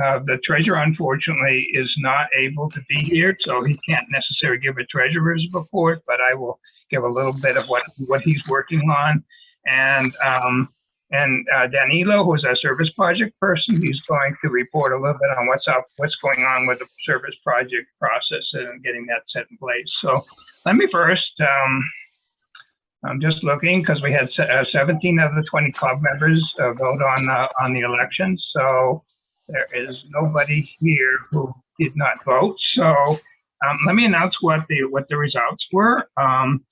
Uh, the treasurer unfortunately is not able to be here, so he can't necessarily give a treasurer's report, but I will give a little bit of what, what he's working on. And, um, and uh, Danilo, who's our service project person, he's going to report a little bit on what's up, what's going on with the service project process and getting that set in place. So let me first, um, I'm just looking because we had uh, 17 of the 20 club members uh, vote on uh, on the election. So there is nobody here who did not vote. So um, let me announce what the what the results were. Um,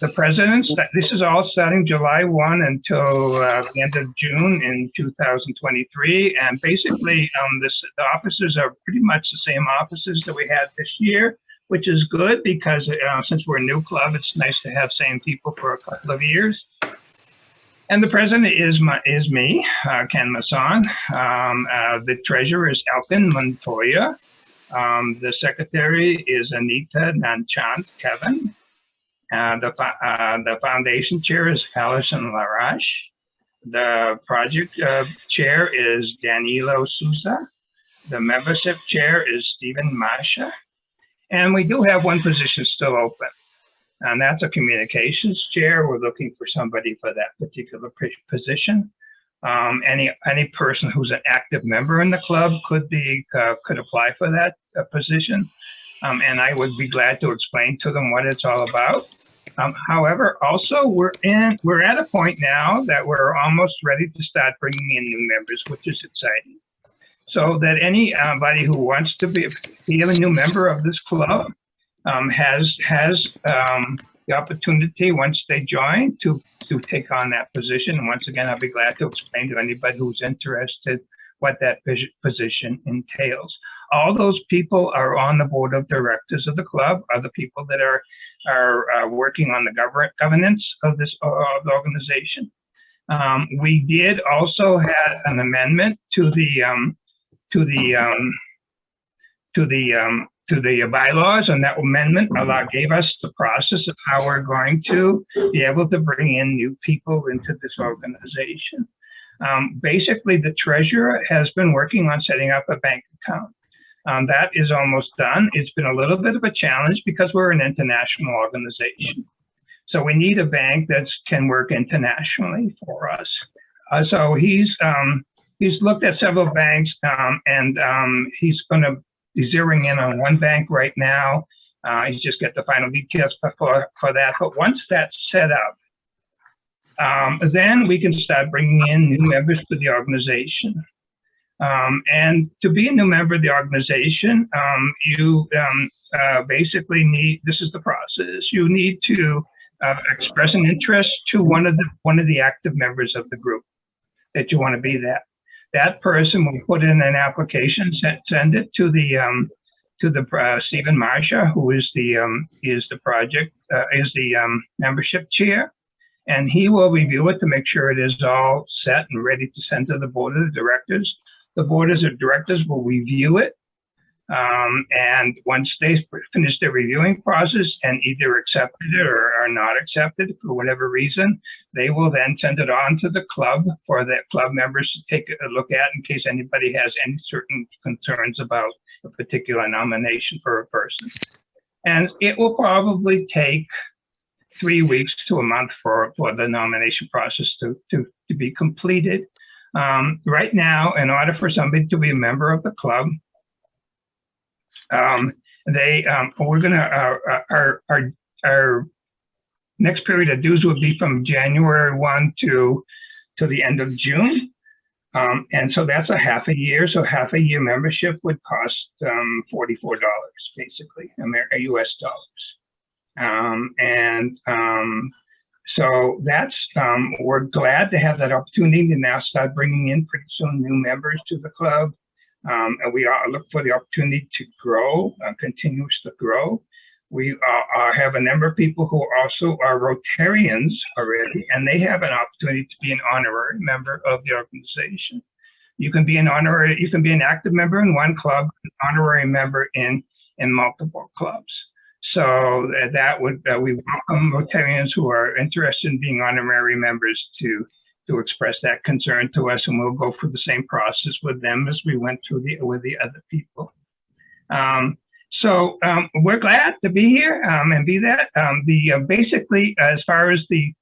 the presidents, this is all starting July 1 until uh, the end of June in 2023. And basically, um, this, the offices are pretty much the same offices that we had this year, which is good because uh, since we're a new club, it's nice to have same people for a couple of years. And the president is my, is me, uh, Ken Masson. Um, uh, the treasurer is Elkin Montoya. Um, the secretary is Anita Nanchant Kevin. Uh, the, uh, the foundation chair is Alison Larash. The project uh, chair is Danilo Sousa. The membership chair is Stephen Masha. And we do have one position still open and that's a communications chair. We're looking for somebody for that particular position. Um, any any person who's an active member in the club could be uh, could apply for that uh, position, um, and I would be glad to explain to them what it's all about. Um, however, also we're in we're at a point now that we're almost ready to start bringing in new members, which is exciting. So that anybody who wants to be, be a new member of this club um, has has um, the opportunity once they join to to take on that position. And once again, I'll be glad to explain to anybody who's interested what that position entails. All those people are on the board of directors of the club, are the people that are are uh, working on the government governance of this uh, of the organization. Um, we did also have an amendment to the um, to the um, to the um, to the bylaws and that amendment allow, gave us the process of how we're going to be able to bring in new people into this organization. Um, basically, the treasurer has been working on setting up a bank account. Um, that is almost done. It's been a little bit of a challenge because we're an international organization. So we need a bank that can work internationally for us. Uh, so he's um, he's looked at several banks um, and um, he's going to He's zeroing in on one bank right now. Uh, he's just got the final details for, for that. But once that's set up, um, then we can start bringing in new members to the organization. Um, and to be a new member of the organization, um, you um, uh, basically need, this is the process, you need to uh, express an interest to one of the one of the active members of the group that you want to be that that person will put in an application, send, send it to the um, to the uh, Stephen Marsha, who is the um, is the project uh, is the um, membership chair, and he will review it to make sure it is all set and ready to send to the board of the directors. The board of directors will review it um, and once they finish their reviewing process and either accepted it or are not accepted for whatever reason, they will then send it on to the club for the club members to take a look at in case anybody has any certain concerns about a particular nomination for a person. And it will probably take three weeks to a month for, for the nomination process to, to, to be completed. Um, right now, in order for somebody to be a member of the club, um, they um, we're gonna uh, uh, our our our next period of dues will be from January one to to the end of June. Um, and so that's a half a year. So half a year membership would cost um, $44, basically, US dollars. Um, and um, so that's, um, we're glad to have that opportunity to now start bringing in pretty soon new members to the club. Um, and we are look for the opportunity to grow, uh, continues to grow. We uh, uh, have a number of people who also are Rotarians already, and they have an opportunity to be an honorary member of the organization. You can be an honorary, you can be an active member in one club, an honorary member in in multiple clubs. So that would uh, we welcome Rotarians who are interested in being honorary members to to express that concern to us, and we'll go through the same process with them as we went through the with the other people. Um, so um, we're glad to be here um, and be that. Um, the uh, basically, as far as the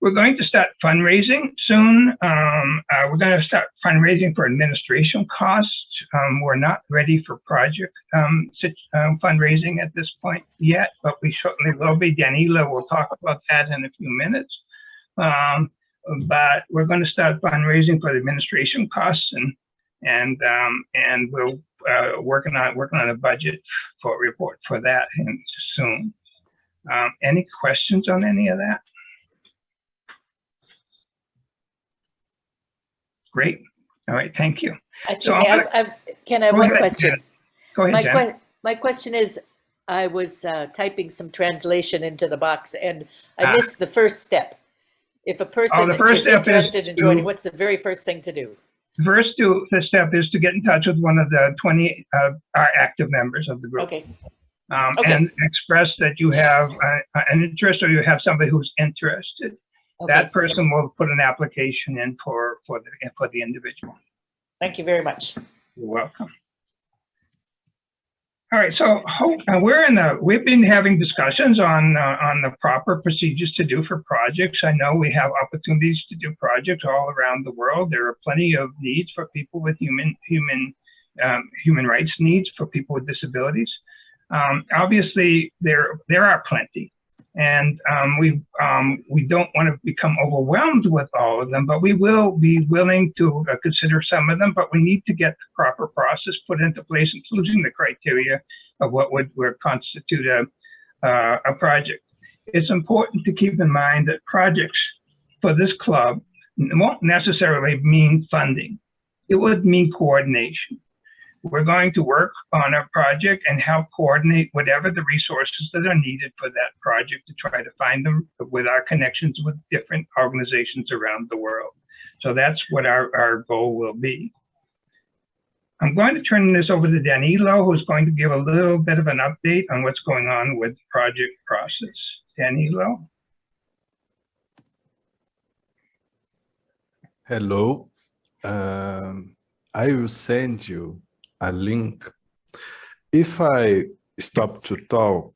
we're going to start fundraising soon. Um, uh, we're going to start fundraising for administration costs. Um, we're not ready for project fundraising at this point yet, but we certainly will be. Danilo will talk about that in a few minutes. Um, but we're going to start fundraising for the administration costs and and um, and we're uh, working on working on a budget for a report for that soon. Um, any questions on any of that? Great. All right. Thank you. Excuse So me, I've, I've, Ken, I have one ahead, question. Go ahead, My que, my question is, I was uh, typing some translation into the box and I Ah. missed the first step. If a person first is interested in joining, to- what's the very first thing to do? First do, the step is to get in touch with one of the 20 uh, our active members of the group. Okay, um, Okay. and express that you have uh, an interest or you have somebody who's interested. okay, That person will put an application in for, for the, for the individual. thank you very much. You're welcome. All right, so ho- uh, we're in the, we've been having discussions on, uh, on the proper procedures to do for projects. I know we have opportunities to do projects all around the world. There are plenty of needs for people with human, human, um, human rights needs for people with disabilities. Um, obviously, there, there are plenty. And um, we, um, we don't want to become overwhelmed with all of them, but we will be willing to uh, consider some of them, but we need to get the proper process put into place, including the criteria of what would, would constitute a, uh, a project. It's important to keep in mind that projects for this club won't necessarily mean funding. It would mean coordination. We're going to work on a project and help coordinate whatever the resources that are needed for that project to try to find them with our connections with different organizations around the world. So that's what our, our goal will be. I'm going to turn this over to Danilo, who's going to give a little bit of an update on what's going on with the project process. Danilo? Hello. Um, I will send you a link. If I stop to talk,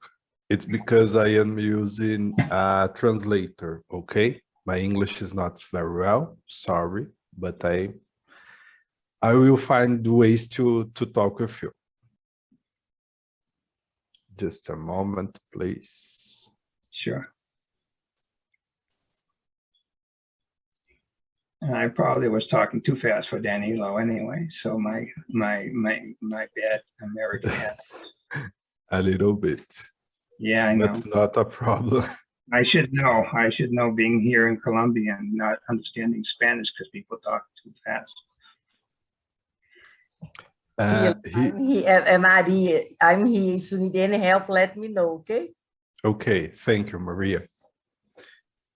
it's because I am using a translator, okay? My English is not very well, sorry, but I I will find ways to, to talk with you. Just a moment, please. Sure. And I probably was talking too fast for Danilo anyway, so my, my, my, my bad American accent. A little bit. Yeah, I know. That's not a problem. I should know. I should know being here in Colombia and not understanding Spanish because people talk too fast. Uh, Here, he, I'm here, uh, Maria, I'm here. If you need any help, let me know, okay? Okay, thank you, Maria.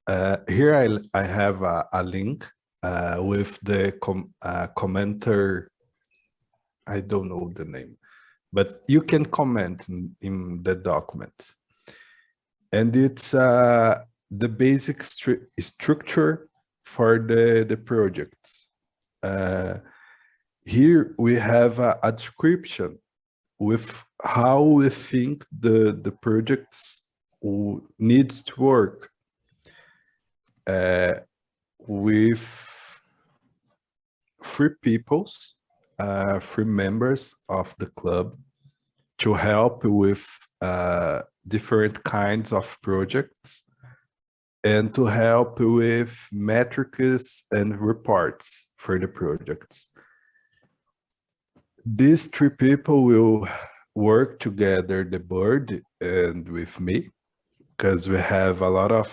Uh, here I, I have a, a link uh, with the com uh, commenter. I don't know the name, but you can comment in, in the document. And it's uh, the basic stru structure for the, the project. Uh, here we have a, a description with how we think the, the projects w- need to work uh, with three peoples, uh, three members of the club to help with uh, different kinds of projects and to help with metrics and reports for the projects. These three people will work together, the board and with me, because we have a lot of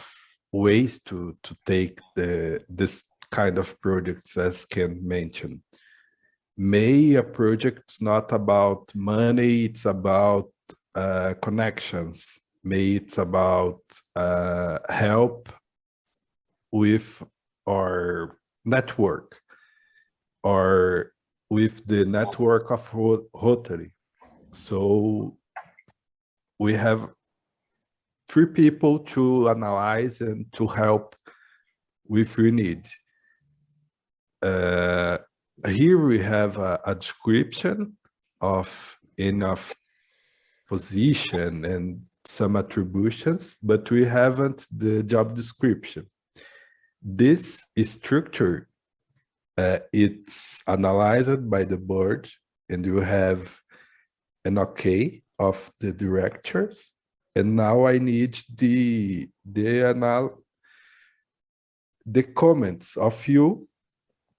ways to, to take the this kind of projects as Ken mentioned. May a project. project's not about money, it's about uh, connections. May it's about uh, help with our network or with the network of Ro- Rotary. So we have three people to analyze and to help if we need. Uh, here we have a, a description of enough position and some attributions, but we haven't the job description. This structure, uh, it's analyzed by the board and you have an okay of the directors. And now I need the, the anal the comments of you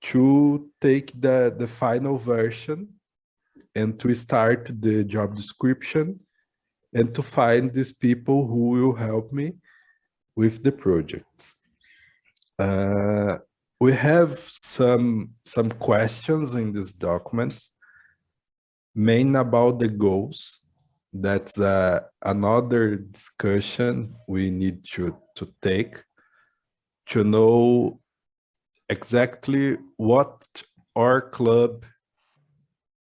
to take the, the final version and to start the job description and to find these people who will help me with the projects. Uh, we have some, some questions in this document, main about the goals. That's uh, another discussion we need to, to take to know exactly what our club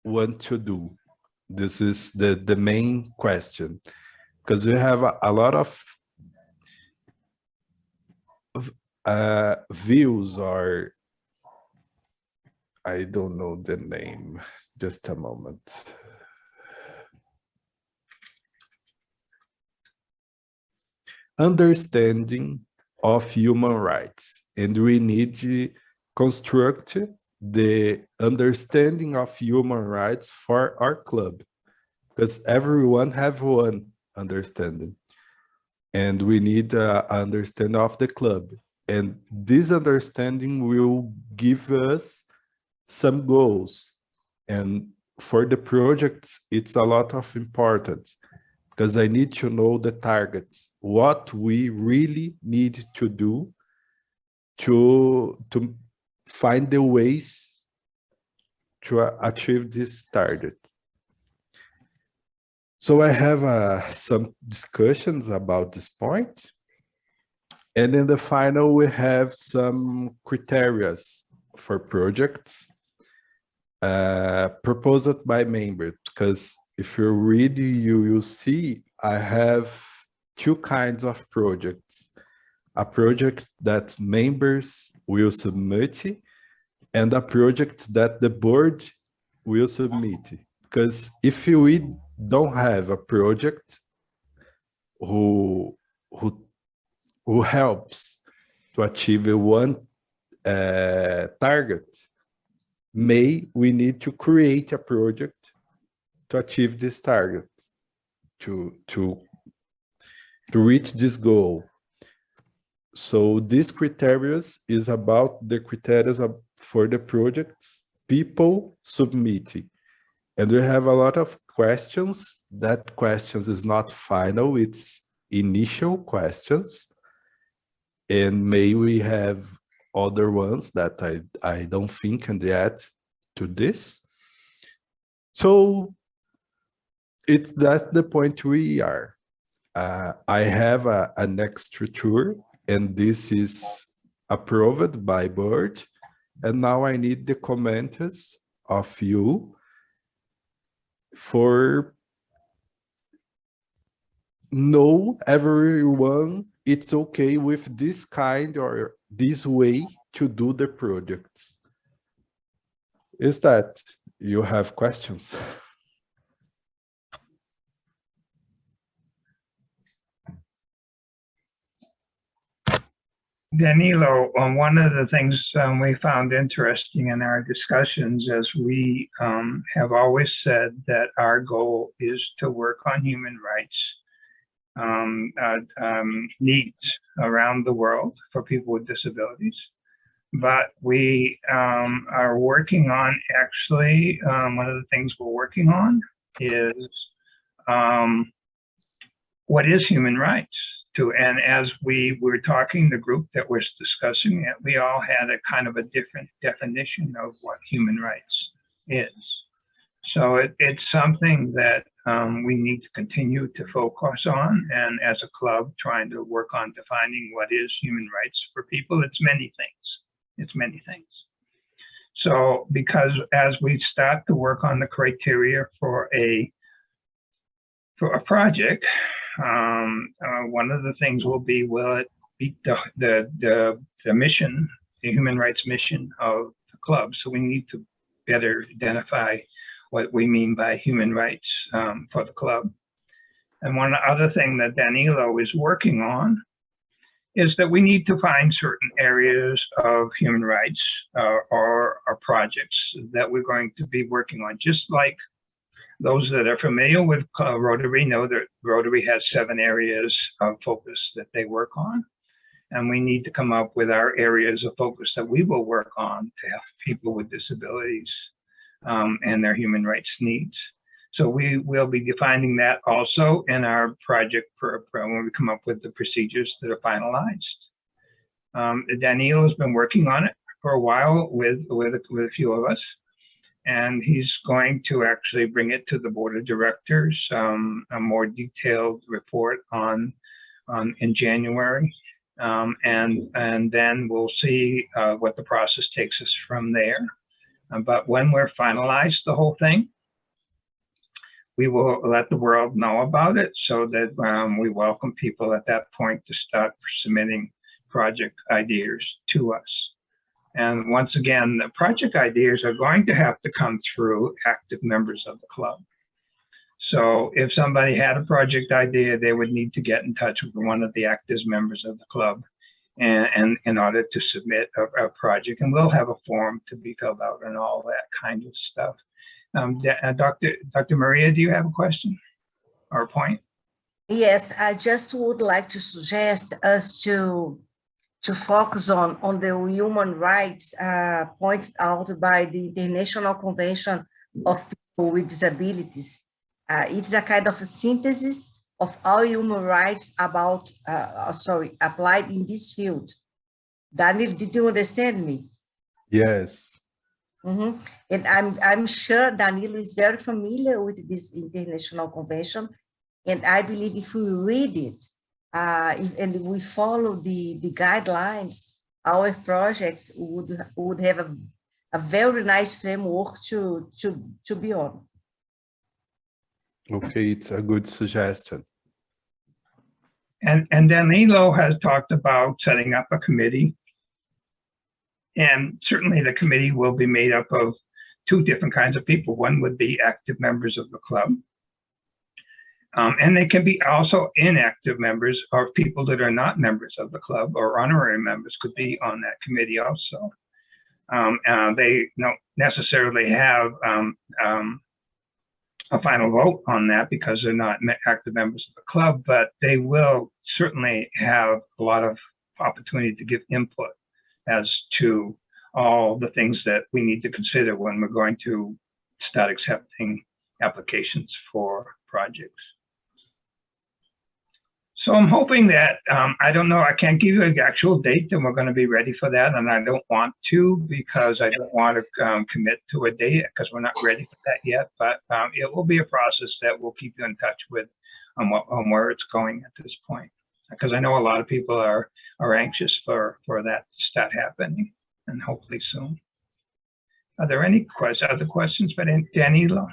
want to do. This is the, the main question, because we have a, a lot of uh, views or I don't know the name, just a moment. Understanding of human rights and we need to construct the understanding of human rights for our club. Because everyone have one understanding? And we need uh, understanding of the club. And this understanding will give us some goals. And for the projects it's a lot of importance because I need to know the targets, what we really need to do to, to find the ways to achieve this target. So I have uh, some discussions about this point. And in the final, we have some criteria for projects uh, proposed by members, because if you read, you will see I have two kinds of projects. A project that members will submit and a project that the board will submit. Because if we don't have a project who, who, who helps to achieve one uh, target, may we need to create a project to achieve this target, to, to, to reach this goal. So these criteria is about the criteria for the projects people submitting. And we have a lot of questions. That questions is not final, it's initial questions. And may we have other ones that I, I don't think can add to this. So it's that's the point we are. Uh, I have a, an extra tour and this is approved by board. And now I need the comments of you for know everyone it's okay with this kind or this way to do the projects. Is that you have questions? Danilo, um, one of the things um, we found interesting in our discussions is we um, have always said that our goal is to work on human rights um, uh, um, needs around the world for people with disabilities. But we um, are working on actually, one of the things we're working on is what is human rights? To and as we were talking the group that was discussing it we all had a kind of a different definition of what human rights is. So it, it's something that um, we need to continue to focus on and as a club trying to work on defining what is human rights for people it's many things. It's many things. So because as we start to work on the criteria for a for a project um, uh, one of the things will be, will it meet the, the, the, the mission, the human rights mission of the club. So we need to better identify what we mean by human rights um, for the club. And one other thing that Danilo is working on is that we need to find certain areas of human rights uh, or, or projects that we're going to be working on, just like those that are familiar with uh, Rotary know that Rotary has seven areas of focus that they work on. And we need to come up with our areas of focus that we will work on to help people with disabilities um, and their human rights needs. So we will be defining that also in our project when we come up with the procedures that are finalized. Um, Daniel has been working on it for a while with, with, with a few of us and he's going to actually bring it to the board of directors, um, a more detailed report on, on in January. Um, and, and then we'll see uh, what the process takes us from there. Uh, but when we're finalized the whole thing, we will let the world know about it so that um, we welcome people at that point to start submitting project ideas to us. And once again, the project ideas are going to have to come through active members of the club. So if somebody had a project idea, they would need to get in touch with one of the active members of the club and, and in order to submit a, a, project. And we'll have a form to be filled out and all that kind of stuff. Um, uh, Dr. Dr. Maria, do you have a question or a point? Yes, I just would like to suggest us to to focus on, on the human rights uh, pointed out by the International Convention of People with Disabilities. Uh, it's a kind of a synthesis of all human rights about, uh, sorry, applied in this field. Daniel, did you understand me? Yes. Mm -hmm. And I'm, I'm sure Danilo is very familiar with this international convention. And I believe if we read it, uh, if, and we follow the, the guidelines, our projects would, would have a, a very nice framework to, to, to be on. Okay, it's a good suggestion. And, and Danilo has talked about setting up a committee. And certainly the committee will be made up of two different kinds of people. One would be active members of the club. Um, and they can be also inactive members or people that are not members of the club or honorary members could be on that committee also. Um, uh, they don't necessarily have um, um a final vote on that because they're not active members of the club, but they will certainly have a lot of opportunity to give input as to all the things that we need to consider when we're going to start accepting applications for projects. So I'm hoping that, um, I don't know, I can't give you an actual date that we're going to be ready for that. And I don't want to because I don't want to um, commit to a date because we're not ready for that yet. But um, it will be a process that we'll keep you in touch with on, what, on where it's going at this point. Because I know a lot of people are, are anxious for, for that to start happening and hopefully soon. Are there any questions, other questions for Danilo?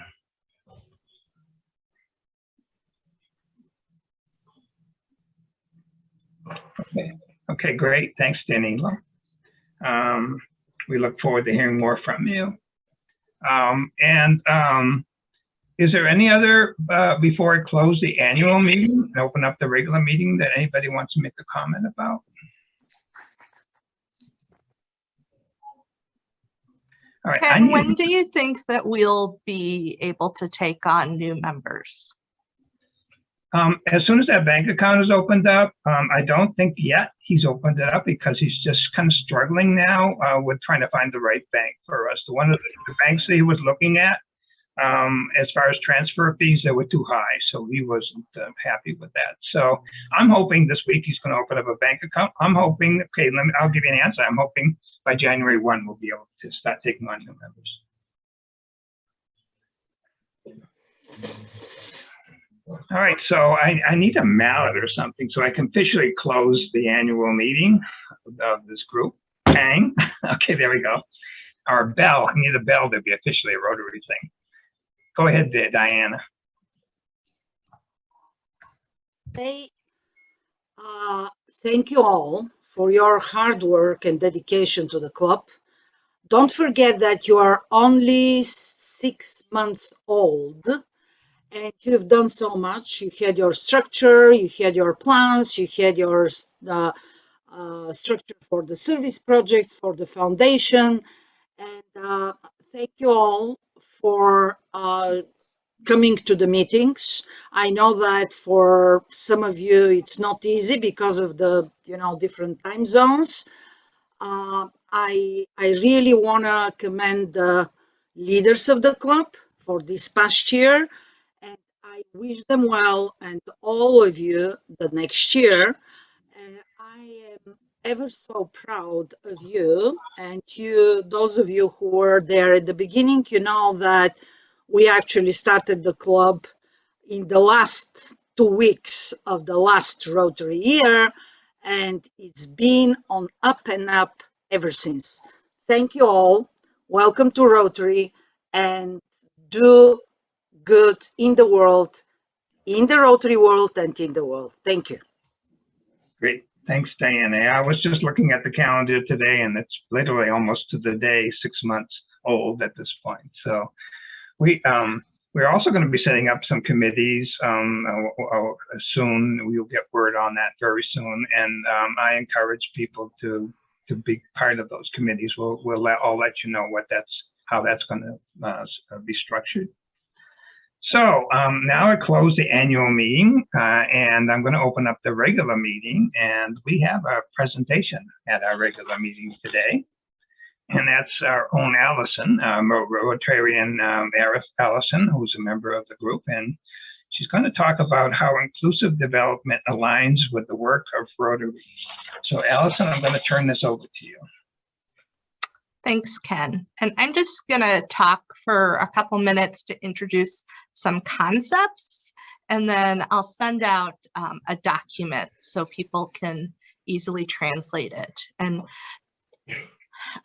Okay, okay great. Thanks, Danilo. Um, we look forward to hearing more from you. Um, and um, is there any other, uh, before I close the annual meeting and open up the regular meeting that anybody wants to make a comment about? All right, Ken, when do you think that we'll be able to take on new members? Um, as soon as that bank account is opened up, um, I don't think yet he's opened it up because he's just kind of struggling now uh, with trying to find the right bank for us. The one of the, the banks that he was looking at, um, as far as transfer fees, they were too high, so he wasn't uh, happy with that. So I'm hoping this week he's going to open up a bank account. I'm hoping, okay, let me, I'll give you an answer. I'm hoping by January 1 we'll be able to start taking on new members. All right, so I, I need a mallet or something so I can officially close the annual meeting of this group. Bang. Okay, there we go. Our bell. I need a bell to be officially a Rotary thing. Go ahead, Diana. Hey, uh, thank you all for your hard work and dedication to the club. don't forget that you are only six months old and you've done so much. You had your structure, you had your plans, you had your uh, uh, structure for the service projects, for the foundation. And uh, thank you all for uh, coming to the meetings. I know that for some of you, it's not easy because of the, you know, different time zones. Uh, I, I really want to commend the leaders of the club for this past year. I wish them well and all of you the next year. And I am ever so proud of you and you, those of you who were there at the beginning, you know that we actually started the club in the last two weeks of the last Rotary year, and it's been on up and up ever since. Thank you all. Welcome to Rotary and do good in the world, in the Rotary world and in the world. Thank you. Great. Thanks, Diana. I was just looking at the calendar today and it's literally almost to the day six months old at this point. So we, um, we're also going to be setting up some committees um, soon. We'll get word on that very soon. And um, I encourage people to to be part of those committees. We'll, we'll let, I'll let you know what that's, how that's going to uh, be structured. So um, now I close the annual meeting uh, and I'm going to open up the regular meeting and we have a presentation at our regular meeting today. And that's our own Allison, um, Rotarian um, Allison, who's a member of the group. And she's going to talk about how inclusive development aligns with the work of Rotary. So Allison, I'm going to turn this over to you. Thanks, Ken. And I'm just going to talk for a couple minutes to introduce some concepts, and then I'll send out um, a document so people can easily translate it. And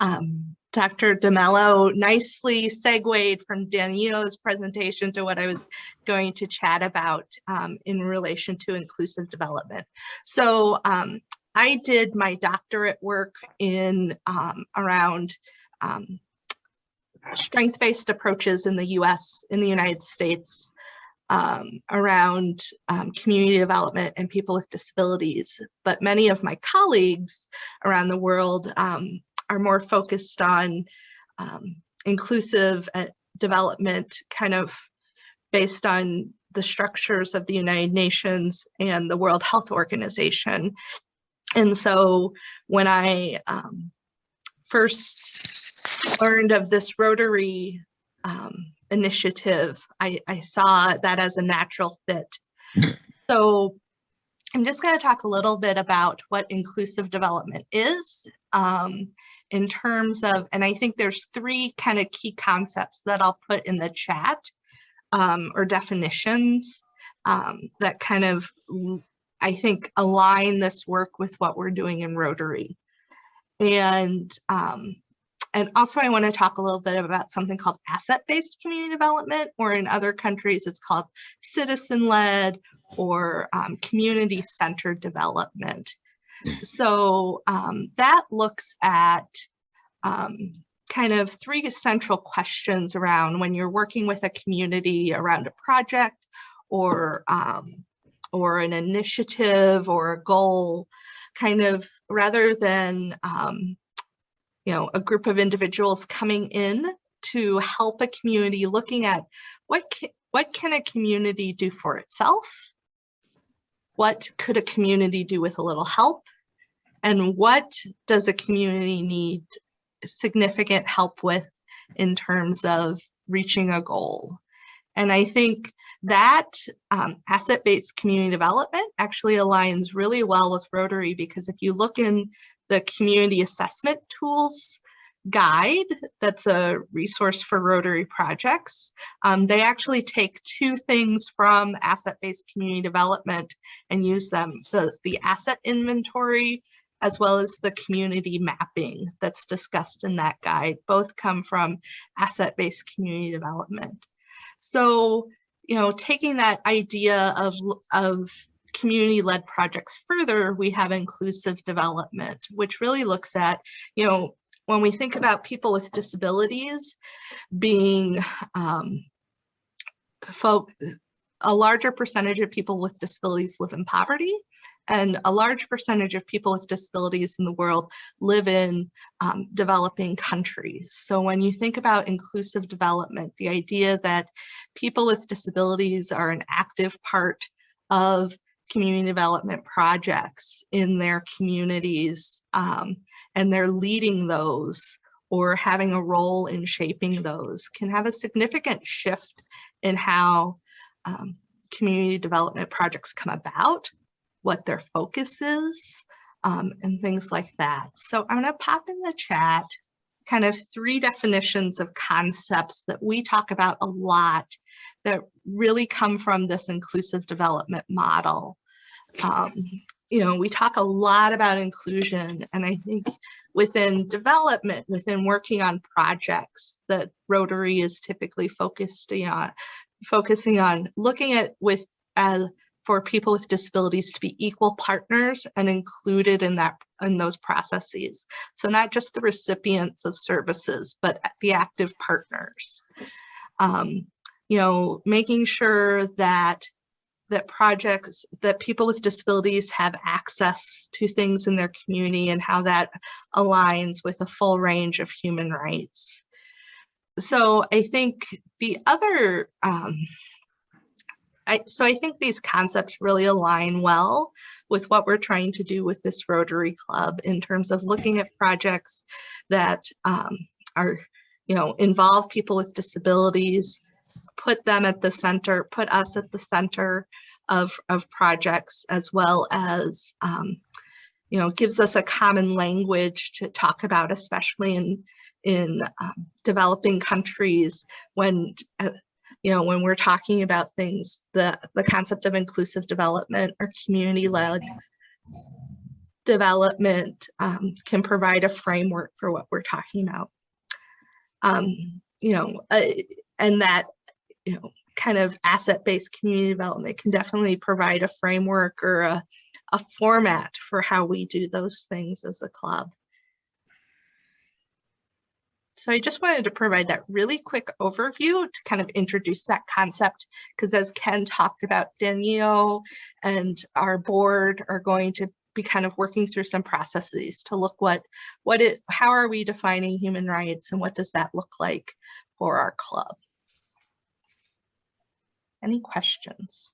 um, Dr. DeMello nicely segued from Danilo's presentation to what I was going to chat about um, in relation to inclusive development. So um, I did my doctorate work in um, around um, strength-based approaches in the US, in the United States, um, around um, community development and people with disabilities. But many of my colleagues around the world um, are more focused on um, inclusive uh, development kind of based on the structures of the United Nations and the World Health Organization. And so when I um, first learned of this Rotary um, initiative, I, I saw that as a natural fit. so I'm just going to talk a little bit about what inclusive development is um, in terms of, and I think there's three kind of key concepts that I'll put in the chat um, or definitions um, that kind of, I think, align this work with what we're doing in Rotary. And um, and also I want to talk a little bit about something called asset-based community development, or in other countries it's called citizen-led or um, community-centered development. So um, that looks at um, kind of three central questions around when you're working with a community around a project or um, or an initiative or a goal, kind of rather than um, you know, a group of individuals coming in to help a community looking at what what can a community do for itself? What could a community do with a little help? And what does a community need significant help with in terms of reaching a goal? And I think that um, asset-based community development actually aligns really well with Rotary because if you look in the community assessment tools guide that's a resource for Rotary projects. Um, they actually take two things from asset-based community development and use them. So the asset inventory as well as the community mapping that's discussed in that guide. Both come from asset-based community development. So, you know, taking that idea of, of community-led projects further, we have inclusive development, which really looks at, you know, when we think about people with disabilities being um, folk, a larger percentage of people with disabilities live in poverty and a large percentage of people with disabilities in the world live in um, developing countries. So when you think about inclusive development, the idea that people with disabilities are an active part of community development projects in their communities um, and they're leading those or having a role in shaping those can have a significant shift in how um, community development projects come about, what their focus is, um, and things like that. So I'm gonna pop in the chat kind of three definitions of concepts that we talk about a lot that really come from this inclusive development model. Um, you know, we talk a lot about inclusion and I think within development, within working on projects that Rotary is typically focused on, focusing on looking at with uh, for people with disabilities to be equal partners and included in that in those processes. So not just the recipients of services, but the active partners. Um, you know, making sure that that projects that people with disabilities have access to things in their community and how that aligns with a full range of human rights. So I think the other um, I, so I think these concepts really align well with what we're trying to do with this Rotary Club in terms of looking at projects that um, are, you know, involve people with disabilities, put them at the center, put us at the center of, of projects as well as, um, you know, gives us a common language to talk about, especially in, in um, developing countries when uh, you know, when we're talking about things, the, the concept of inclusive development or community-led development um, can provide a framework for what we're talking about. Um, you know, uh, and that, you know, kind of asset-based community development can definitely provide a framework or a, a format for how we do those things as a club. So I just wanted to provide that really quick overview to kind of introduce that concept, because as Ken talked about, Danielle and our board are going to be kind of working through some processes to look what, what it, how are we defining human rights and what does that look like for our club? Any questions?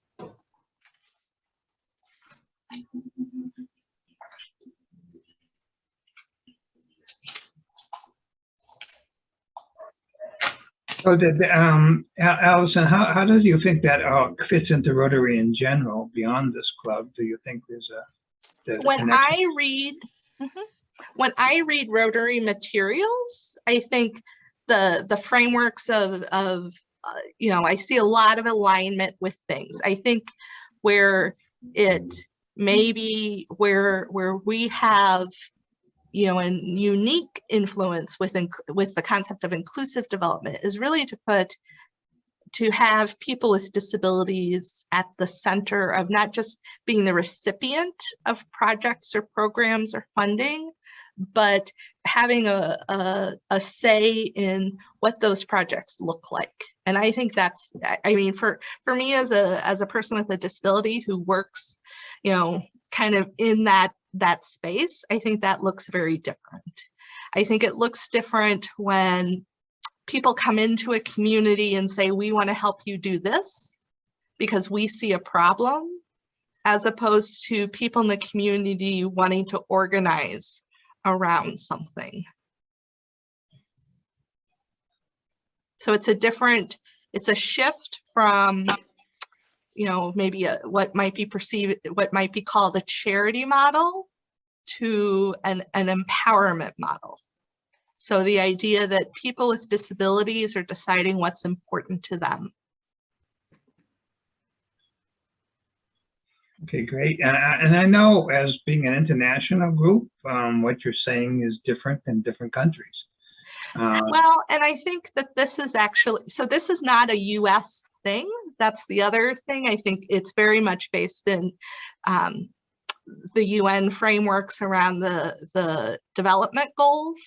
So did, um, Al- Allison, how, how does you think that uh, fits into Rotary in general beyond this club? Do you think there's a? there's when connection? I read, Mhm. when I read Rotary materials, I think the the frameworks of of uh, you know I see a lot of alignment with things. I think where it maybe where where we have you know, and unique influence with, inc- with the concept of inclusive development is really to put, to have people with disabilities at the center of not just being the recipient of projects or programs or funding, but having a, a, a say in what those projects look like. And I think that's, I mean, for, for me as a, as a person with a disability who works, you know, kind of in that that space, I think that looks very different. I think it looks different when people come into a community and say, we want to help you do this because we see a problem, as opposed to people in the community wanting to organize around something. So it's a different, it's a shift from you know, maybe a, what might be perceived, what might be called a charity model to an, an empowerment model. So the idea that people with disabilities are deciding what's important to them. Okay, great. And I, and I know as being an international group, um, what you're saying is different in different countries. Uh, Well, and I think that this is actually, so this is not a US thing. That's the other thing. I think it's very much based in um, the UN frameworks around the, the development goals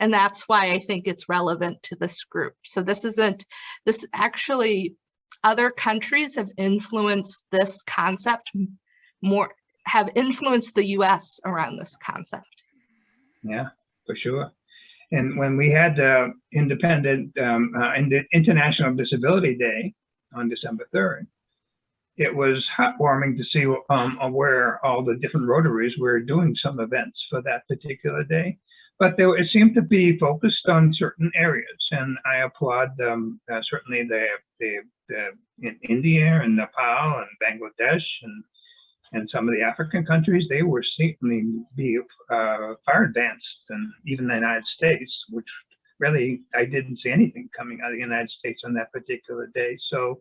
And that's why I think it's relevant to this group. So this isn't, this actually, other countries have influenced this concept more, have influenced the US around this concept. Yeah, for sure. And when we had uh, Independent um, uh, Ind- International Disability Day on December 3rd, it was heartwarming to see um, where all the different Rotaries were doing some events for that particular day. But there, it seemed to be focused on certain areas, and I applaud um, uh, certainly the, the, the in India and Nepal and Bangladesh and and some of the African countries, they were certainly be uh, far advanced than even the United States, which really I didn't see anything coming out of the United States on that particular day. So,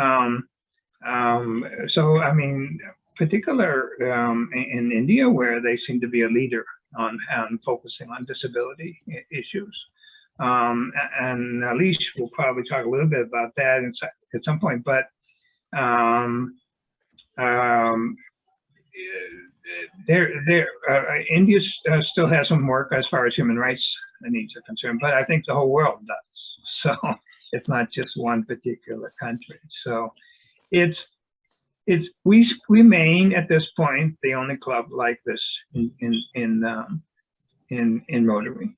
um, um, so I mean, particular um, in, in India, where they seem to be a leader on, on focusing on disability issues. Um, and Alish will probably talk a little bit about that at some point, but um, there, there, uh, India uh, still has some work as far as human rights needs are concerned, but I think the whole world does. So it's not just one particular country. So it's, it's, we remain at this point, the only club like this in, in, in, um, in, in Rotary.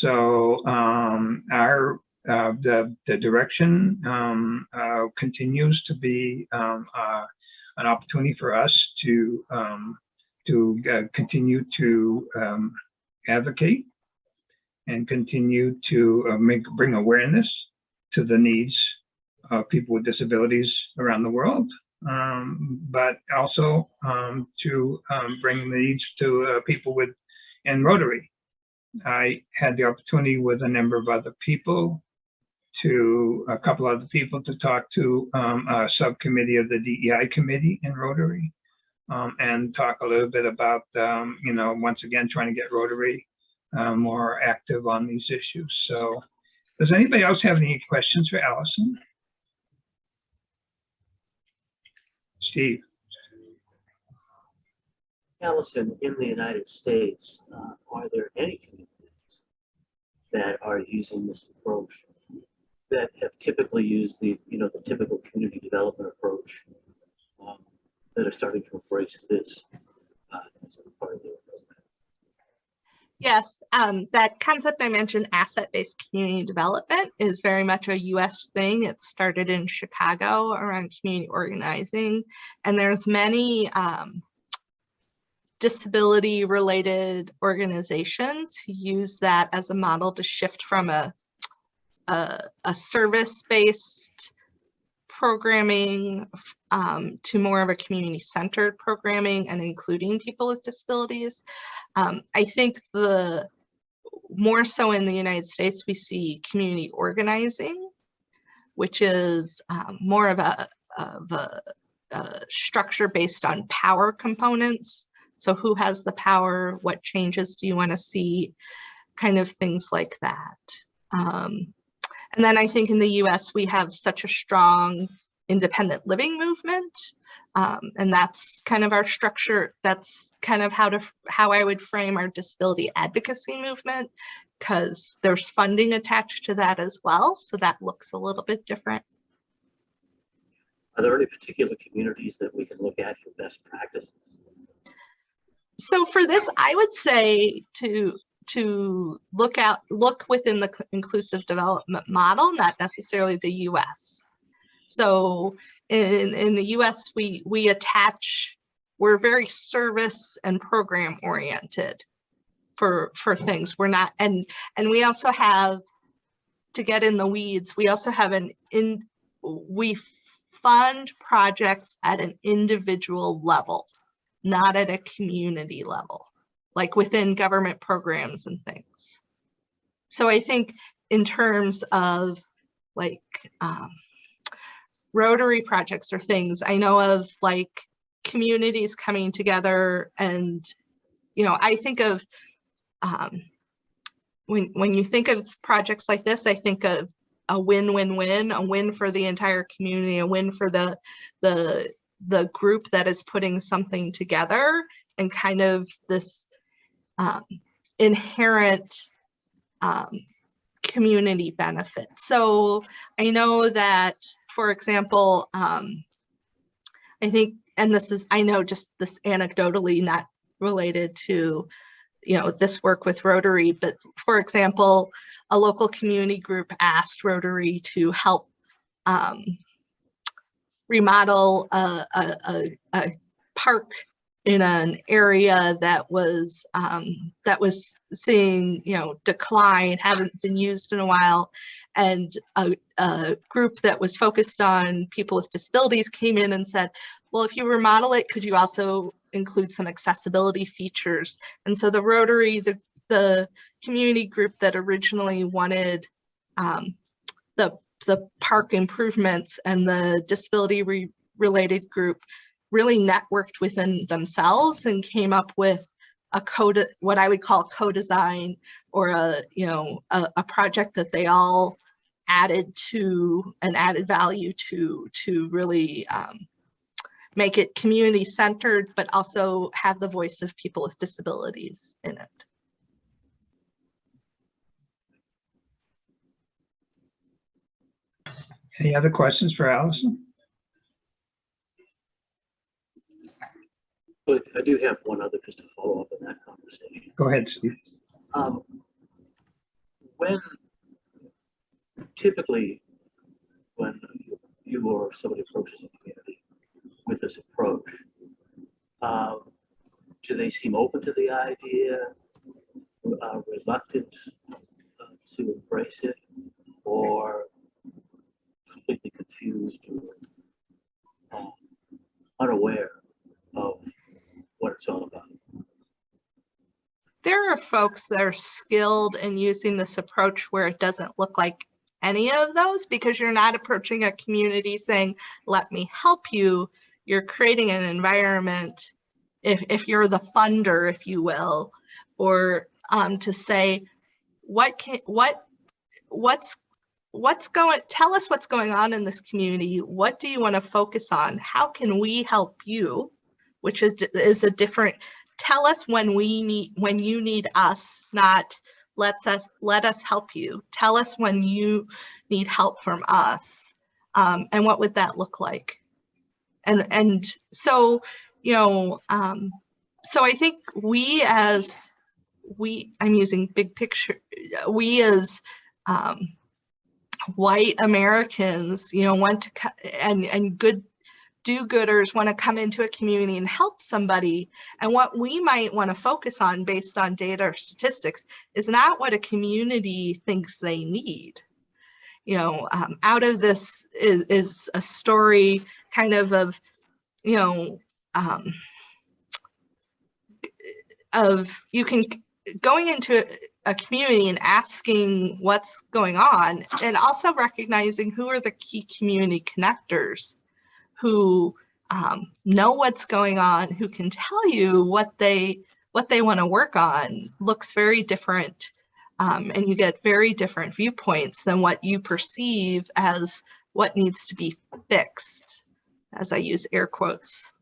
So, um, our, uh, the, the direction, um, uh, continues to be, um, uh, an opportunity for us to, um, to, uh, continue to, um, advocate and continue to, uh, make, bring awareness to the needs of people with disabilities around the world. Um, but also, um, to, bring needs to, uh, people with, in Rotary. I had the opportunity with a number of other people to a couple other people to talk to um, a subcommittee of the DEI committee in Rotary um, and talk a little bit about, um, you know, once again, trying to get Rotary uh, more active on these issues. So does anybody else have any questions for Allison? Steve? Allison, in the United States, uh, are there any communities that are using this approach that have typically used the, you know, the typical community development approach um, that are starting to embrace this uh, as a part of their? Yes, um, that concept I mentioned, asset-based community development, is very much a US thing. It started in Chicago around community organizing, and there's many um, disability-related organizations who use that as a model to shift from a a, a service-based programming um, to more of a community-centered programming and including people with disabilities. Um, I think the more so in the United States, we see community organizing, which is um, more of a, of a, a structure based on power components. So who has the power? What changes do you want to see? Kind of things like that. Um, and then I think in the US, we have such a strong independent living movement. Um, and that's kind of our structure. That's kind of how to how I would frame our disability advocacy movement, because there's funding attached to that as well. So that looks a little bit different. Are there any particular communities that we can look at for best practices? So for this, I would say to to look out look within the inclusive development model, not necessarily the US. So in, in the US, we, we attach, we're very service and program oriented for, for things. We're not, and, and we also have, to get in the weeds, we also have an in, we fund projects at an individual level, not at a community level, like within government programs and things. So I think in terms of like, um, Rotary projects or things. I know of like communities coming together and, you know, I think of, um, when, when you think of projects like this, I think of a win-win-win, a win for the entire community, a win for the, the, the group that is putting something together and kind of this, um, inherent um, community benefit. So I know that, for example, um, I think, and this is, I know just this anecdotally, not related to, you know, this work with Rotary, but for example, a local community group asked Rotary to help um, remodel a, a, a, a park in an area that was um, that was seeing you know decline, hadn't been used in a while, and a, a group that was focused on people with disabilities came in and said, well, if you remodel it, could you also include some accessibility features? And so the Rotary, the the community group that originally wanted um, the the park improvements and the disability re related group really networked within themselves and came up with a code, what I would call co-design or a, you know, a, a project that they all added to and added value to, to really um, make it community centered, but also have the voice of people with disabilities in it. Any other questions for Allison? I do have one other just to follow up on that conversation. Go ahead, Steve. Um, when typically, when you or somebody approaches a community with this approach, um, do they seem open to the idea, uh, reluctant uh, to embrace it, or completely confused or um, unaware of what it's all about? there are folks that are skilled in using this approach where it doesn't look like any of those because you're not approaching a community saying, let me help you. You're creating an environment, if, if you're the funder, if you will, or um, to say, what can, what, what's, what's going, tell us what's going on in this community. What do you want to focus on? How can we help you? Which is, is a different, tell us when we need when you need us not let's us let us help you. Tell us when you need help from us um, and what would that look like? And and so you know um, so i think we as we i'm using big picture we as um, white americans you know want to and and good do-gooders want to come into a community and help somebody. And what we might want to focus on based on data or statistics is not what a community thinks they need. You know um, out of this is, is a story kind of of you know um, of you can going into a community and asking what's going on and also recognizing who are the key community connectors who um, know what's going on, who can tell you what they what they want to work on looks very different um, and you get very different viewpoints than what you perceive as what needs to be fixed, as I use air quotes.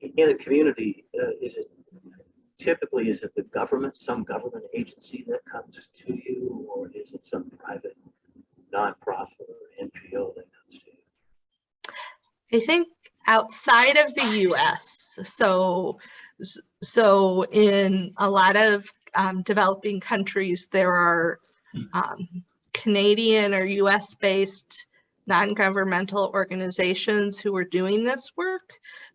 In a community, uh, is it typically, is it the government, some government agency that comes to you, or is it some private nonprofit or NGO that? I think outside of the US, so so in a lot of um, developing countries, there are um, Canadian or US based non-governmental organizations who are doing this work,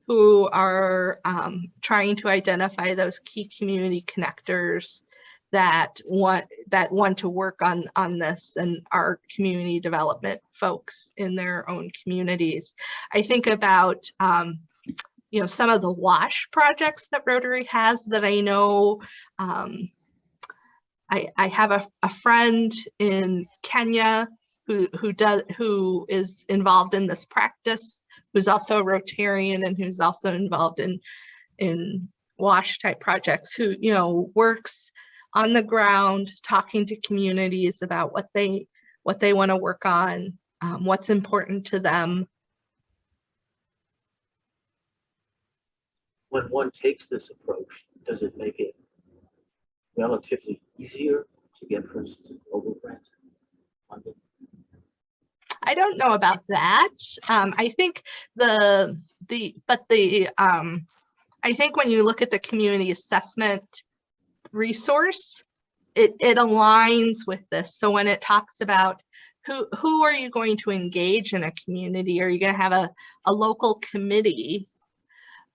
who are um, trying to identify those key community connectors that want that want to work on on this and our community development folks in their own communities. I think about um, you know some of the wash projects that Rotary has that I know. Um, I, I have a, a friend in Kenya who who does who is involved in this practice, who's also a Rotarian and who's also involved in in wash type projects. Who you know works on the ground talking to communities about what they what they want to work on, um, what's important to them. when one takes this approach, does it make it relatively easier to get, for instance, a global grant funding? I don't know about that. Um, I think the, the, but the, um, I think when you look at the community assessment resource, it, it aligns with this. So when it talks about who, who are you going to engage in a community? Are you going to have a, a local committee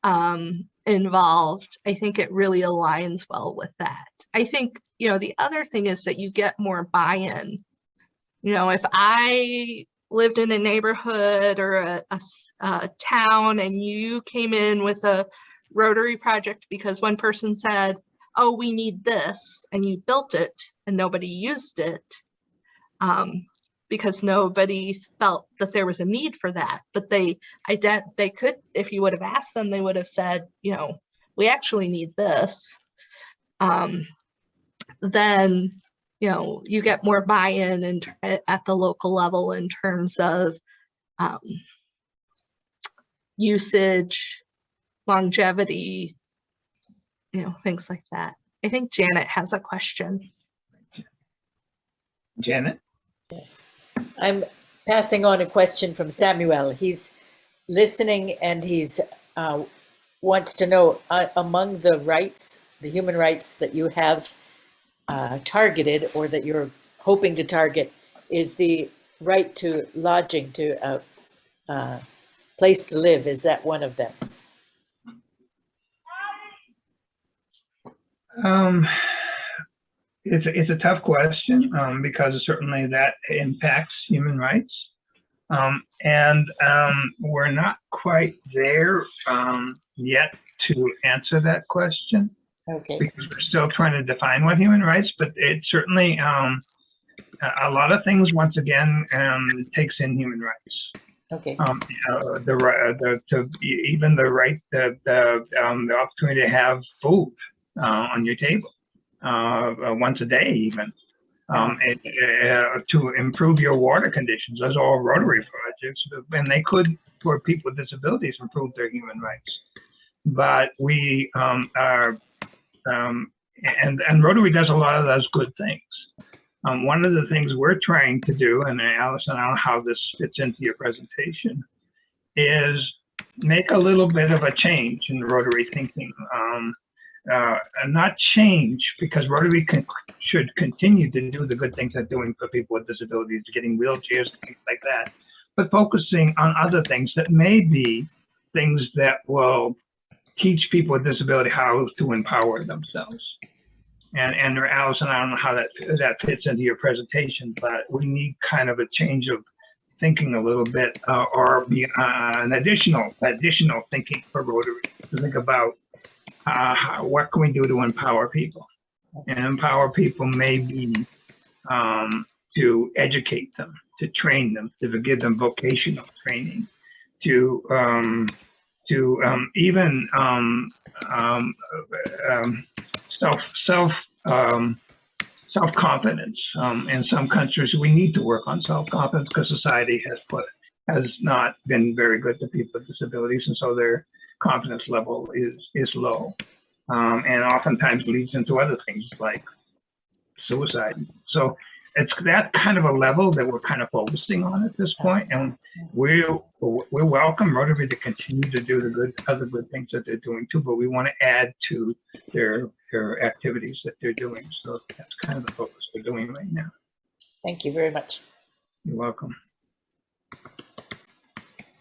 um, involved? I think it really aligns well with that. I think, you know, the other thing is that you get more buy-in. You know, if I lived in a neighborhood or a town and you came in with a Rotary project because one person said, oh, we need this, and you built it and nobody used it. Um, because nobody felt that there was a need for that, but they ident, they could, if you would have asked them, they would have said, you know, we actually need this. Um, then, you know, you get more buy-in and at the local level in terms of um, usage, longevity, you know, things like that. I think Janet has a question. Janet? Yes. I'm passing on a question from Samuel. He's listening and he's uh, wants to know uh, among the rights, the human rights that you have uh, targeted or that you're hoping to target is the right to lodging, to a uh, place to live. Is that one of them? Um, it's, it's a tough question, um, because certainly that impacts human rights. Um, and, um, we're not quite there, um, yet to answer that question Okay. because we're still trying to define what human rights, but it certainly, um, a, lot of things, once again, um, takes in human rights. Okay. um, uh, the right, the, to e- even the right, the, the, um, the opportunity to have food, uh, on your table, uh, uh, once a day even. Um, and, uh, to improve your water conditions, those are all Rotary projects, and they could, for people with disabilities, improve their human rights. But we, um, are, um, and, and Rotary does a lot of those good things. Um, one of the things we're trying to do, and Allison, I don't know how this fits into your presentation, is make a little bit of a change in Rotary thinking. Uh, and not change because Rotary can, should continue to do the good things they're doing for people with disabilities, getting wheelchairs, things like that, but focusing on other things that may be things that will teach people with disability how to empower themselves. And, and Allison, I don't know how that, that fits into your presentation, but we need kind of a change of thinking a little bit, uh, or be, uh, an additional, additional thinking for Rotary to think about, uh, what can we do to empower people? And empower people may be, um, to educate them, to train them, to give them vocational training, to, um, to, um, even, um, um, um, self self self confidence. In some countries, we need to work on self confidence because society has put has not been very good to people with disabilities, and so their confidence level is is low, um, and oftentimes leads into other things like suicide. So it's that kind of a level that we're kind of focusing on at this point, and we we welcome Rotary to continue to do the good other good things that they're doing too, but we want to add to their their activities that they're doing. So that's kind of the focus we're doing right now. Thank you very much. You're welcome.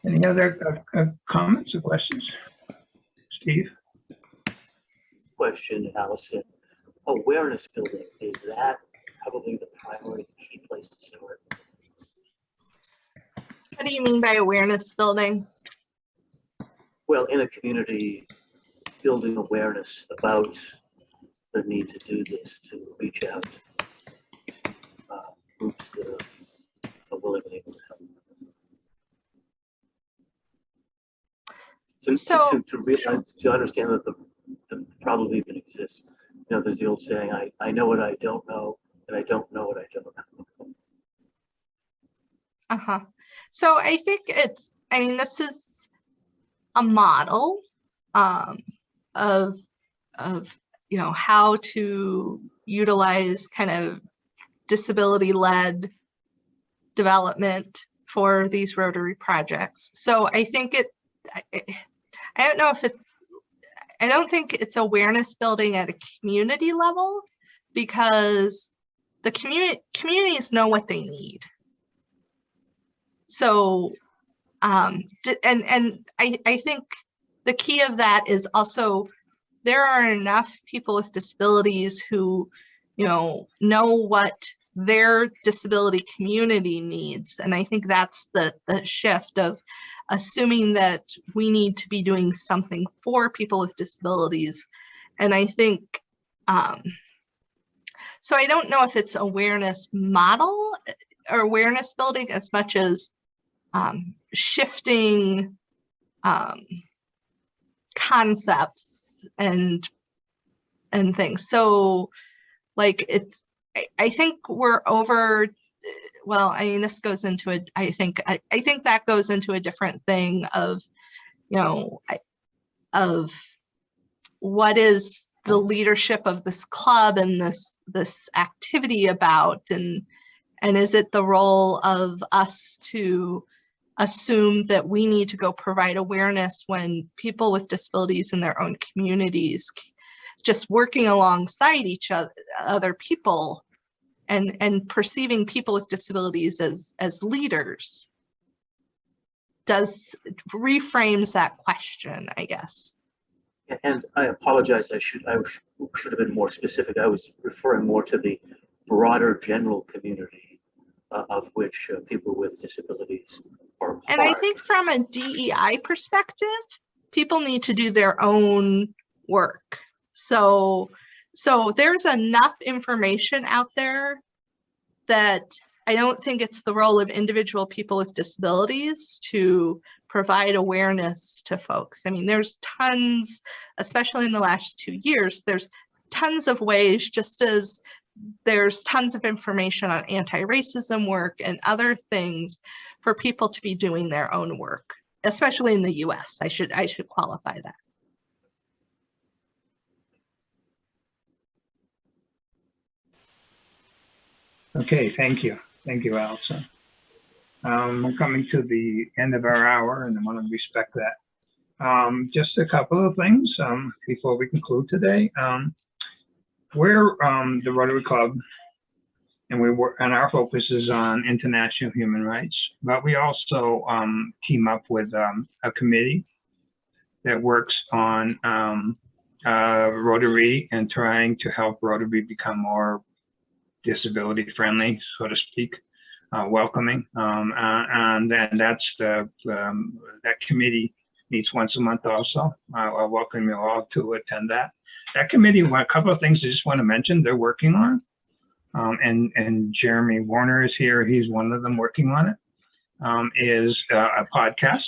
Any other uh, uh, comments or questions? Steve? Question, Allison. Awareness building, is that probably the primary key place to start? What do you mean by awareness building? Well, in a community, building awareness about the need to do this, to reach out to uh, groups that are- are willing to To, So- to, to realize, to understand that the, the problem even exists. You know, there's the old saying, I, I know what I don't know, and I don't know what I don't know. Uh-huh. So I think it's, I mean, this is a model. Um, of, of, you know, how to utilize kind of disability-led development for these Rotary projects. So I think it, I, I don't know if it's, I don't think it's awareness building at a community level because the community communities know what they need. So, um, and and I I think the key of that is also there are enough people with disabilities who, you know, know what their disability community needs, and I think that's the the shift of assuming that we need to be doing something for people with disabilities, and I think. Um, so I don't know if it's awareness model uh, or awareness building as much as um, shifting um, concepts and and things. So like it's I, I think we're over well, I mean this goes into a I think I, I think that goes into a different thing of you know I- of what is the leadership of this club and this this activity about and and is it the role of us to assume that we need to go provide awareness when people with disabilities in their own communities just working alongside each other other people and and perceiving people with disabilities as as leaders does reframes that question i guess And I apologize, I should, I should have been more specific. I was referring more to the broader general community uh, of which uh, people with disabilities are a And I think from a DEI perspective, people need to do their own work. So, so there's enough information out there that I don't think it's the role of individual people with disabilities to provide awareness to folks. I mean, there's tons, especially in the last two years, there's tons of ways, just as there's tons of information on anti-racism work and other things for people to be doing their own work, especially in the US. I should I should qualify that. Okay, thank you. Thank you, Allison. Um, we're coming to the end of our hour and I want to respect that. Um, just a couple of things, um, before we conclude today. Um, we're, um, the Rotary Club and we work, and our focus is on international human rights, but we also, um, team up with, a committee that works on, uh, Rotary and trying to help Rotary become more disability friendly, so to speak, uh, welcoming. Um, uh, and then that's the, um, that committee meets once a month also. I I welcome you all to attend that. That committee, a couple of things I just want to mention they're working on. Um, and, and Jeremy Warner is here. He's one of them working on it. Um, is uh, a podcast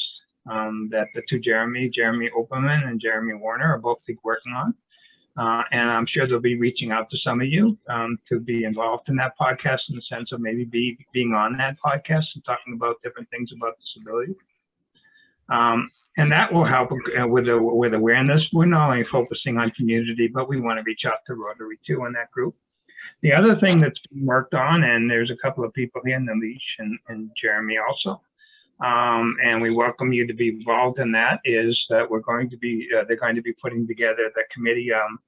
um, that the two Jeremy, Jeremy Opperman and Jeremy Warner are both working on. Uh, and I'm sure they'll be reaching out to some of you um, to be involved in that podcast in the sense of maybe be, being on that podcast and talking about different things about disability. Um, and that will help uh, with the, with awareness. We're not only focusing on community, but we want to reach out to Rotary too in that group. The other thing that's being worked on, and there's a couple of people here, Nalish and, and Jeremy also, um, and we welcome you to be involved in that, is that we're going to be, uh, they're going to be putting together the committee, um,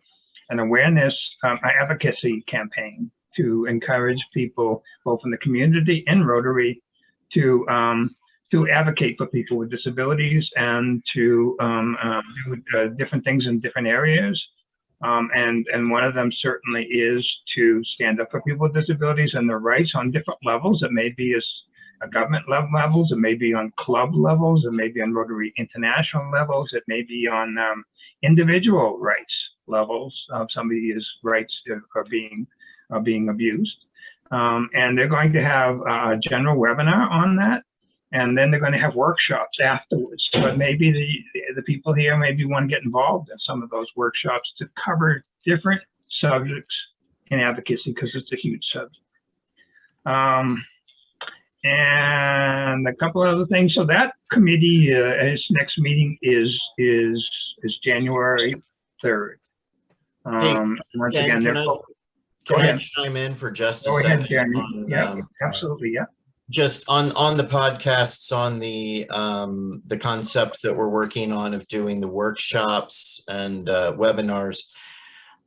an awareness um, advocacy campaign to encourage people, both in the community and Rotary, to um, to advocate for people with disabilities and to um, uh, do uh, different things in different areas. Um, and, and one of them certainly is to stand up for people with disabilities and their rights on different levels. It may be as government level levels, it may be on club levels, it may be on Rotary International levels, it may be on um, individual rights levels. Uh, somebody's rights are being are being abused. Um, and they're going to have a general webinar on that and then they're going to have workshops afterwards. But maybe the the people here maybe want to get involved in some of those workshops to cover different subjects in advocacy because it's a huge subject. Um, and a couple of other things. So that committee, uh, its next meeting is is is January 3rd. Um, once Dan, again, can I- Can I chime in for just a go second? ahead, on, Yeah, um, absolutely, yeah. just on on the podcasts on the um the concept that we're working on of doing the workshops and uh webinars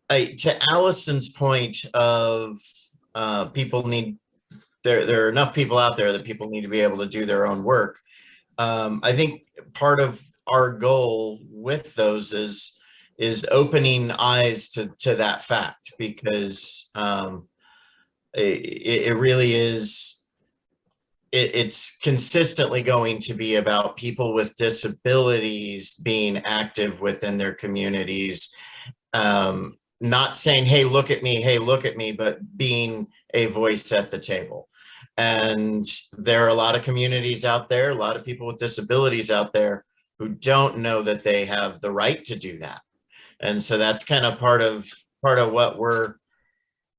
I, to allison's point of uh people need there there are enough people out there that people need to be able to do their own work. Um i think part of our goal with those is is opening eyes to to that fact because um it, it really is it, it's consistently going to be about people with disabilities being active within their communities. Um, not saying hey look at me hey look at me but being a voice at the table and there are a lot of communities out there a lot of people with disabilities out there who don't know that they have the right to do that. And so that's kind of part of part of what we're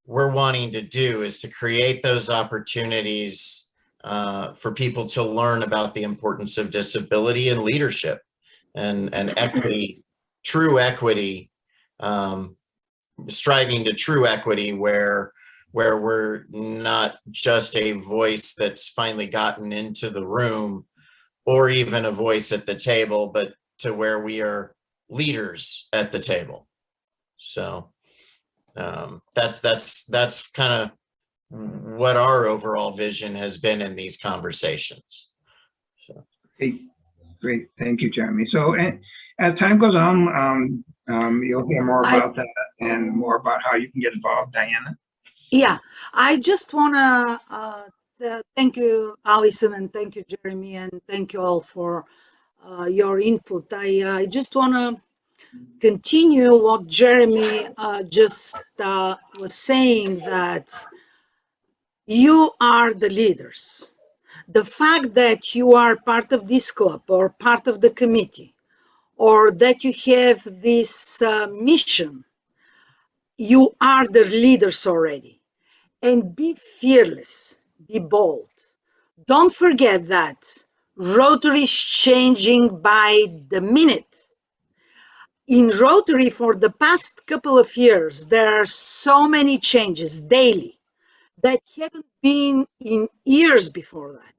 we're wanting to do is to create those opportunities uh, for people to learn about the importance of disability and leadership and, and equity, true equity, um, striving to true equity where, where we're not just a voice that's finally gotten into the room or even a voice at the table, but to where we are leaders at the table. So um, that's that's that's kind of what our overall vision has been in these conversations. So Great, great. Thank you, Jeremy. So eh, as time goes on, um, um, you'll hear more I- about that and more about how you can get involved, Diana. Yeah, I just wanna uh, th- thank you, Allison, and thank you, Jeremy, and thank you all for uh, your input. I uh, I just wanna continue what Jeremy uh, just uh, was saying that you are the leaders. The fact that you are part of this club or part of the committee, or that you have this uh, mission, you are the leaders already and be fearless, be bold. Don't forget that Rotary is changing by the minute. In Rotary, for the past couple of years, there are so many changes daily that haven't been in years before that.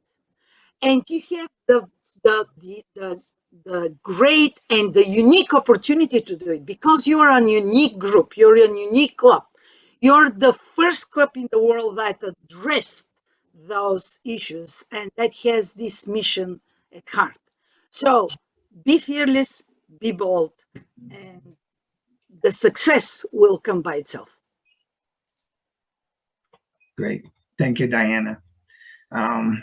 And you have the, the, the, the, the great and the unique opportunity to do it because you are a unique group, you're a unique club. You're the first club in the world that addressed those issues and that has this mission at heart. So be fearless, be bold, and the success will come by itself. Great. Thank you, Diana. Um,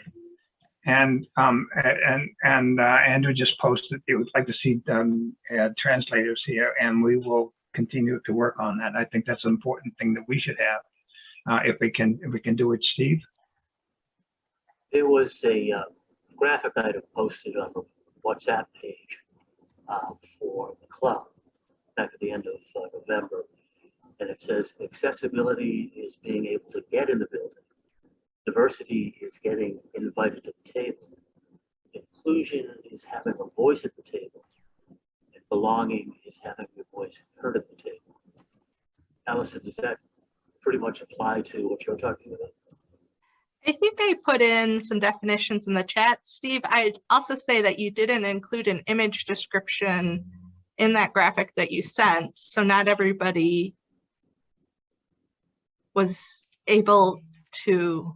and, um, and, and, uh, Andrew just posted, he would like to see, um, uh, translators here and we will continue to work on that. I think that's an important thing that we should have. Uh, if we can, if we can do it, Steve. There was a uh, graphic item posted on the WhatsApp page uh, for the club back at the end of uh, November. And it says accessibility is being able to get in the building. Diversity is getting invited to the table. Inclusion is having a voice at the table. Belonging is having your voice heard at the table. Allison, does that pretty much apply to what you're talking about? I think I put in some definitions in the chat. Steve, I'd also say that you didn't include an image description in that graphic that you sent. So not everybody was able to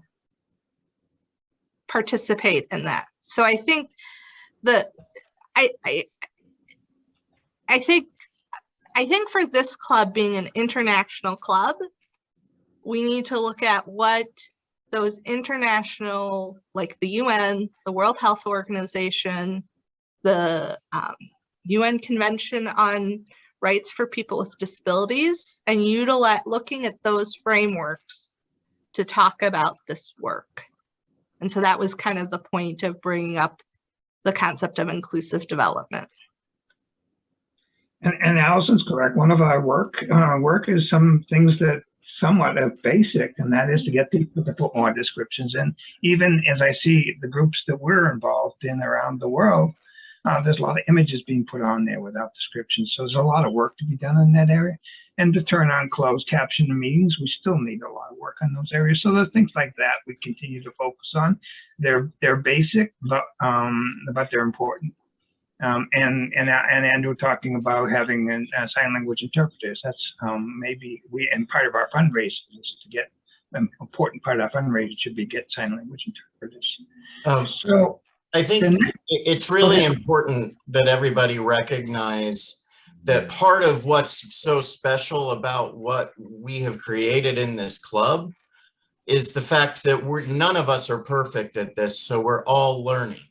participate in that. So I think the, I, I, I think, I think for this club being an international club, we need to look at what those international, like the UN, the World Health Organization, the um, UN Convention on Rights for People with Disabilities, and utilize looking at those frameworks to talk about this work. And so that was kind of the point of bringing up the concept of inclusive development. And, and Allison's correct. One of our work, uh, work is some things that somewhat of basic, and that is to get people to put more descriptions in. Even as I see the groups that we're involved in around the world, uh, there's a lot of images being put on there without descriptions. So there's a lot of work to be done in that area. And to turn on closed caption meetings, we still need a lot of work on those areas. So there's things like that we continue to focus on. They're they're basic, but um, but they're important. Um, and and and Andrew talking about having an, uh, sign language interpreters. That's um, maybe we and part of our fundraising is to get an important part of our fundraising should be get sign language interpreters. Um, So I think it's really important that everybody recognize that part of what's so special about what we have created in this club is the fact that we're, none of us are perfect at this, so we're all learning.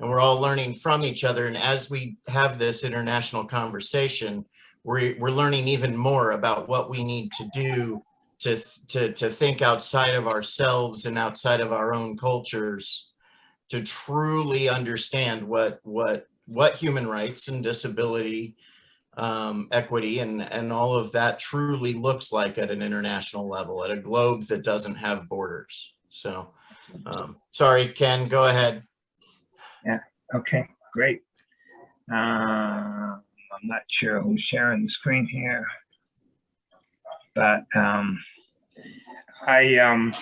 And we're all learning from each other. And as we have this international conversation, we're, we're learning even more about what we need to do to, to, to think outside of ourselves and outside of our own cultures to truly understand what what what human rights and disability um, equity and and all of that truly looks like at an international level at a globe that doesn't have borders so um, sorry ken go ahead Okay, great. Uh, I'm not sure who's sharing the screen here. But, um, I, um,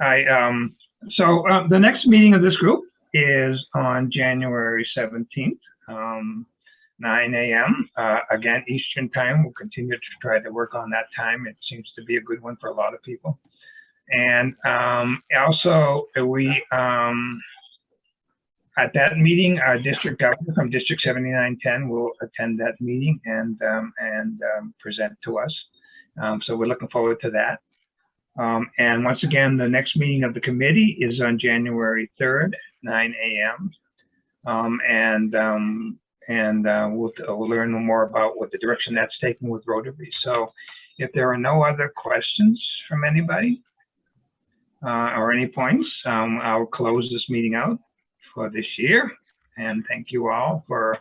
I, um, so, uh, the next meeting of this group is on January 17th, um, 9 AM. Uh, again, Eastern time. We'll continue to try to work on that time. It seems to be a good one for a lot of people. And, um, also we, um, at that meeting, our district governor from District 7910 will attend that meeting and, um, and, um, present to us. Um, so we're looking forward to that. Um, and once again, the next meeting of the committee is on January 3rd, 9 a.m. Um, and, um, and, uh, we'll, we'll learn more about what the direction that's taken with Rotary. So if there are no other questions from anybody, uh, or any points, I'll close this meeting out for this year. And thank you all for,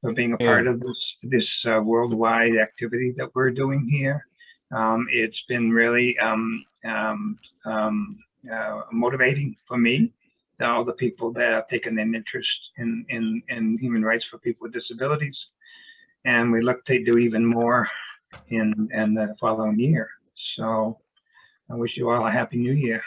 for being a part of this, this uh, worldwide activity that we're doing here. Um, it's been really um, um, um, uh, motivating for me, all the people that have taken an interest in, in, in human rights for people with disabilities. And we look to do even more in, in the following year. So I wish you all a happy new year.